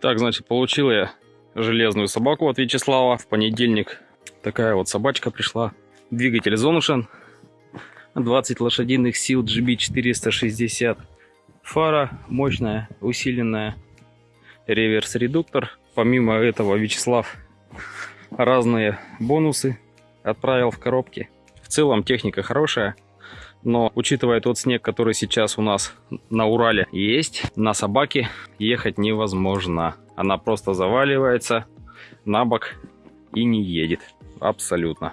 Так, значит, получил я железную собаку от Вячеслава в понедельник. Такая вот собачка пришла. Двигатель Zonushan. 20 лошадиных сил GB460. Фара мощная, усиленная. Реверс-редуктор. Помимо этого Вячеслав разные бонусы отправил в коробке. В целом техника хорошая. Но учитывая тот снег, который сейчас у нас на Урале есть, на собаке ехать невозможно. Она просто заваливается на бок и не едет. Абсолютно.